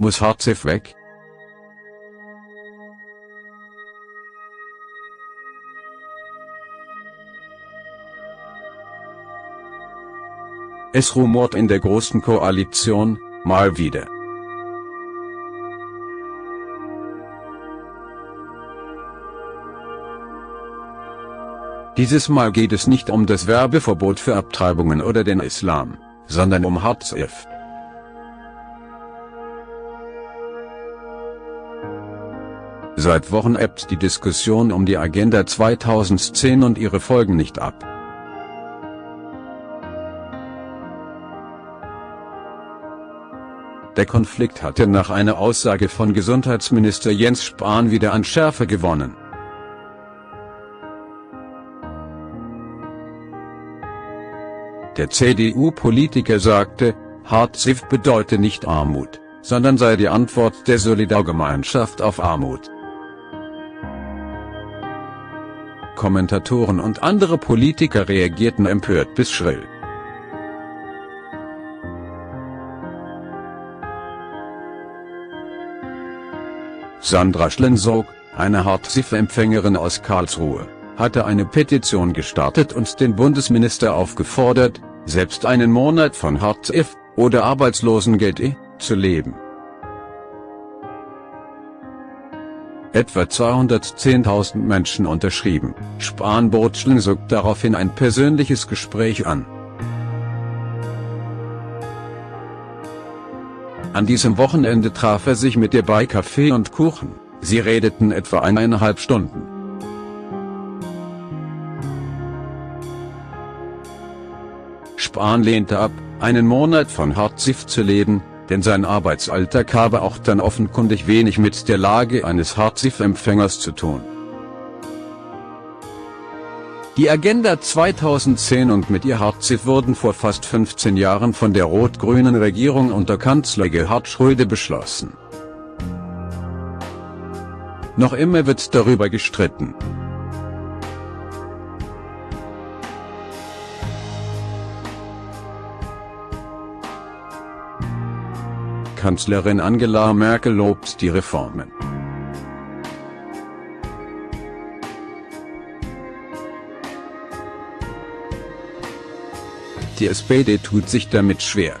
Muss Hartz weg? Es rumort in der Großen Koalition, mal wieder. Dieses Mal geht es nicht um das Werbeverbot für Abtreibungen oder den Islam, sondern um Hartz IV. Seit Wochen ebbt die Diskussion um die Agenda 2010 und ihre Folgen nicht ab. Der Konflikt hatte nach einer Aussage von Gesundheitsminister Jens Spahn wieder an Schärfe gewonnen. Der CDU-Politiker sagte, Hartz bedeute nicht Armut, sondern sei die Antwort der Solidargemeinschaft auf Armut. Kommentatoren und andere Politiker reagierten empört bis schrill. Sandra Schlensog, eine Hartz-IV-Empfängerin aus Karlsruhe, hatte eine Petition gestartet und den Bundesminister aufgefordert, selbst einen Monat von Hartz IV oder Arbeitslosengeld zu leben. Etwa 210.000 Menschen unterschrieben. Spahn bot Schlensuk daraufhin ein persönliches Gespräch an. An diesem Wochenende traf er sich mit ihr bei Kaffee und Kuchen. Sie redeten etwa eineinhalb Stunden. Spahn lehnte ab, einen Monat von Hartz zu leben, denn sein Arbeitsalltag habe auch dann offenkundig wenig mit der Lage eines Hartz IV-Empfängers zu tun. Die Agenda 2010 und mit ihr Hartz wurden vor fast 15 Jahren von der rot-grünen Regierung unter Kanzler Gerhard Schröder beschlossen. Noch immer wird darüber gestritten. Kanzlerin Angela Merkel lobt die Reformen. Die SPD tut sich damit schwer.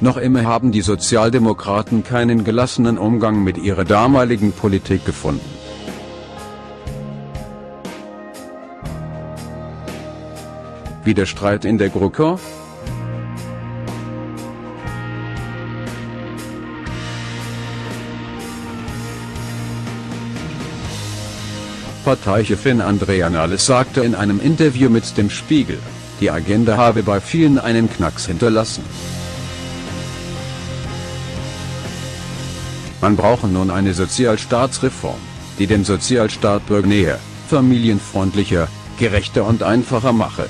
Noch immer haben die Sozialdemokraten keinen gelassenen Umgang mit ihrer damaligen Politik gefunden. Wie der Streit in der GroKo? Parteichefin Andrea Nahles sagte in einem Interview mit dem Spiegel, die Agenda habe bei vielen einen Knacks hinterlassen. Man brauche nun eine Sozialstaatsreform, die den Sozialstaat bürgernäher, familienfreundlicher, gerechter und einfacher mache.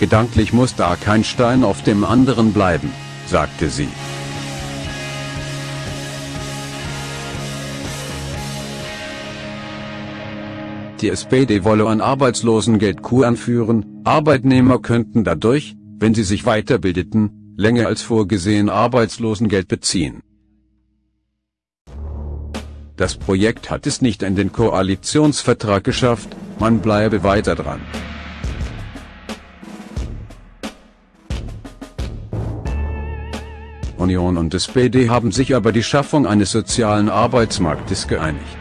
Gedanklich muss da kein Stein auf dem anderen bleiben, sagte sie. Die SPD wolle ein Arbeitslosengeld-Kur anführen, Arbeitnehmer könnten dadurch, wenn sie sich weiterbildeten, länger als vorgesehen Arbeitslosengeld beziehen. Das Projekt hat es nicht in den Koalitionsvertrag geschafft, man bleibe weiter dran. Union und SPD haben sich über die Schaffung eines sozialen Arbeitsmarktes geeinigt.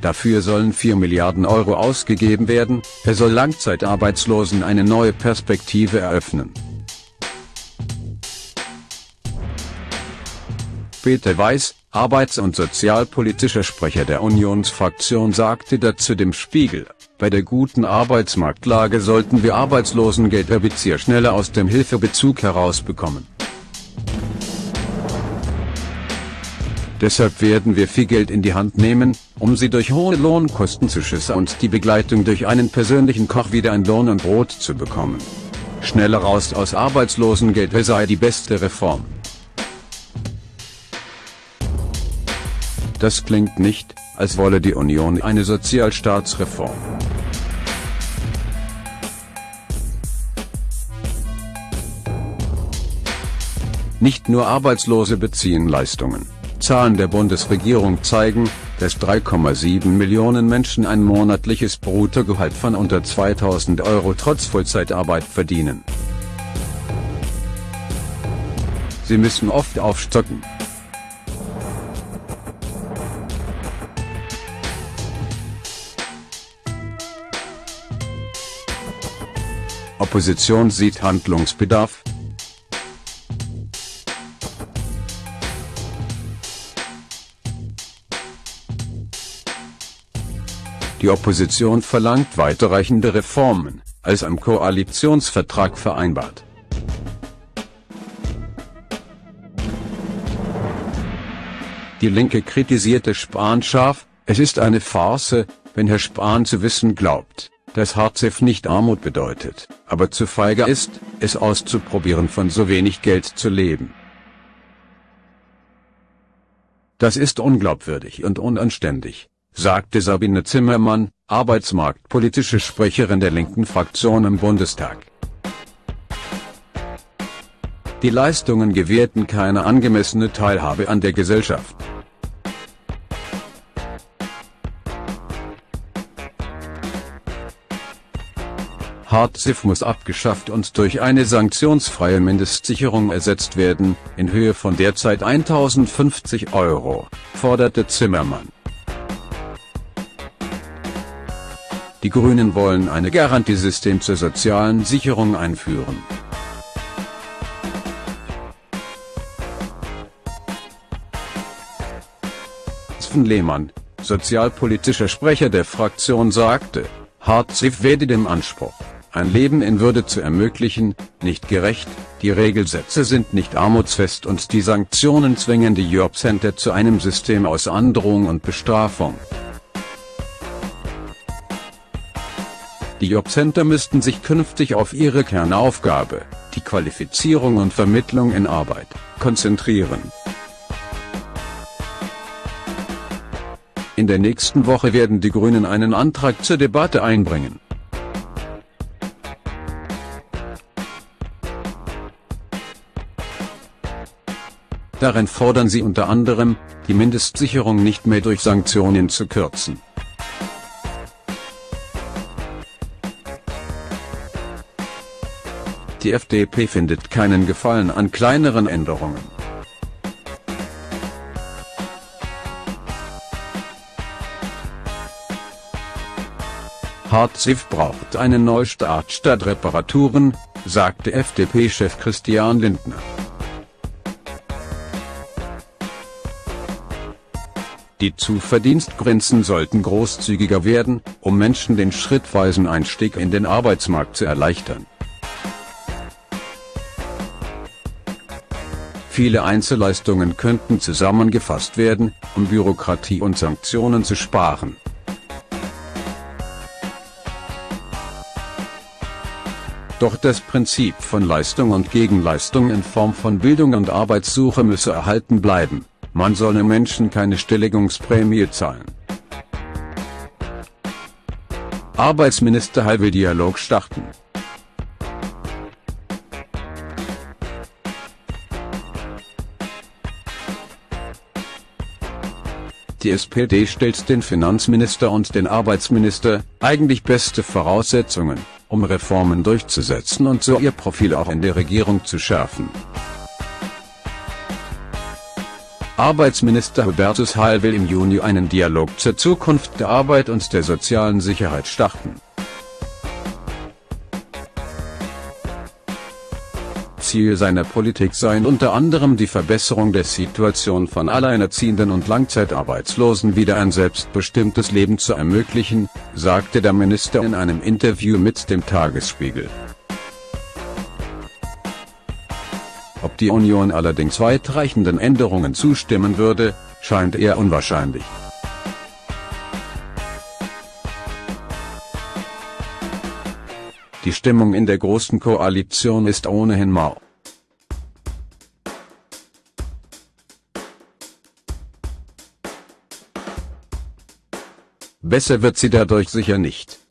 Dafür sollen 4 Milliarden Euro ausgegeben werden, er soll Langzeitarbeitslosen eine neue Perspektive eröffnen. Peter Weiß, arbeits- und sozialpolitischer Sprecher der Unionsfraktion sagte dazu dem Spiegel, bei der guten Arbeitsmarktlage sollten wir Arbeitslosengelderbezieher schneller aus dem Hilfebezug herausbekommen. Deshalb werden wir viel Geld in die Hand nehmen, um sie durch hohe Lohnkostenzuschüsse und die Begleitung durch einen persönlichen Koch wieder ein Lohn und Brot zu bekommen. Schneller raus aus Arbeitslosengeld sei die beste Reform. Das klingt nicht, als wolle die Union eine Sozialstaatsreform. Nicht nur Arbeitslose beziehen Leistungen. Zahlen der Bundesregierung zeigen, dass 3,7 Millionen Menschen ein monatliches Bruttogehalt von unter 2000 Euro trotz Vollzeitarbeit verdienen. Sie müssen oft aufstocken. Opposition sieht Handlungsbedarf, Die Opposition verlangt weiterreichende Reformen, als am Koalitionsvertrag vereinbart. Die Linke kritisierte Spahn scharf, es ist eine Farce, wenn Herr Spahn zu wissen glaubt, dass Hartz nicht Armut bedeutet, aber zu feige ist, es auszuprobieren von so wenig Geld zu leben. Das ist unglaubwürdig und unanständig sagte Sabine Zimmermann, arbeitsmarktpolitische Sprecherin der linken Fraktion im Bundestag. Die Leistungen gewährten keine angemessene Teilhabe an der Gesellschaft. Hartz muss abgeschafft und durch eine sanktionsfreie Mindestsicherung ersetzt werden, in Höhe von derzeit 1050 Euro, forderte Zimmermann. Die Grünen wollen ein Garantiesystem zur sozialen Sicherung einführen. Sven Lehmann, sozialpolitischer Sprecher der Fraktion sagte, Hartz werde dem Anspruch, ein Leben in Würde zu ermöglichen, nicht gerecht, die Regelsätze sind nicht armutsfest und die Sanktionen zwingen die Jobcenter zu einem System aus Androhung und Bestrafung. Die Jobcenter müssten sich künftig auf ihre Kernaufgabe, die Qualifizierung und Vermittlung in Arbeit, konzentrieren. In der nächsten Woche werden die Grünen einen Antrag zur Debatte einbringen. Darin fordern sie unter anderem, die Mindestsicherung nicht mehr durch Sanktionen zu kürzen. Die FDP findet keinen Gefallen an kleineren Änderungen. Hartz braucht einen Neustart statt Reparaturen, sagte FDP-Chef Christian Lindner. Die Zuverdienstgrenzen sollten großzügiger werden, um Menschen den schrittweisen Einstieg in den Arbeitsmarkt zu erleichtern. Viele Einzelleistungen könnten zusammengefasst werden, um Bürokratie und Sanktionen zu sparen. Doch das Prinzip von Leistung und Gegenleistung in Form von Bildung und Arbeitssuche müsse erhalten bleiben, man solle Menschen keine Stelligungsprämie zahlen. Arbeitsminister Heil Dialog starten. Die SPD stellt den Finanzminister und den Arbeitsminister, eigentlich beste Voraussetzungen, um Reformen durchzusetzen und so ihr Profil auch in der Regierung zu schärfen. Arbeitsminister Hubertus Heil will im Juni einen Dialog zur Zukunft der Arbeit und der sozialen Sicherheit starten. Ziel seiner Politik seien unter anderem die Verbesserung der Situation von Alleinerziehenden und Langzeitarbeitslosen wieder ein selbstbestimmtes Leben zu ermöglichen, sagte der Minister in einem Interview mit dem Tagesspiegel. Ob die Union allerdings weitreichenden Änderungen zustimmen würde, scheint eher unwahrscheinlich. Die Stimmung in der Großen Koalition ist ohnehin mau. Besser wird sie dadurch sicher nicht.